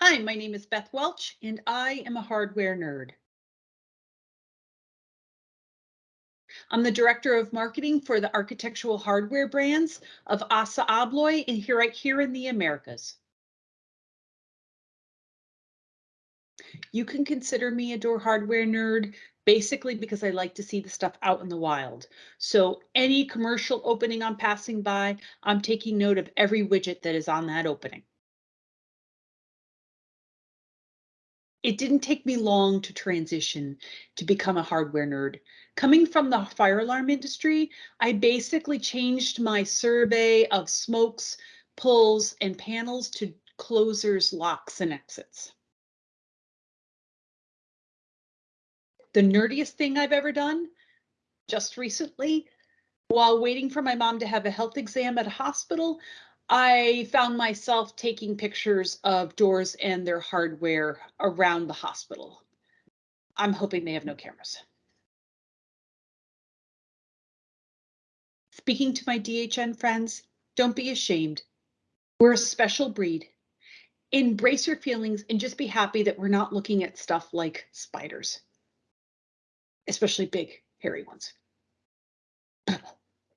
Hi, my name is Beth Welch and I am a hardware nerd. I'm the Director of Marketing for the architectural hardware brands of ASSA ABLOY and here right here in the Americas. You can consider me a door hardware nerd basically because I like to see the stuff out in the wild. So any commercial opening I'm passing by, I'm taking note of every widget that is on that opening. It didn't take me long to transition to become a hardware nerd. Coming from the fire alarm industry, I basically changed my survey of smokes, pulls, and panels to closers, locks, and exits. The nerdiest thing I've ever done, just recently, while waiting for my mom to have a health exam at a hospital, I found myself taking pictures of doors and their hardware around the hospital. I'm hoping they have no cameras. Speaking to my DHN friends, don't be ashamed. We're a special breed. Embrace your feelings and just be happy that we're not looking at stuff like spiders, especially big, hairy ones.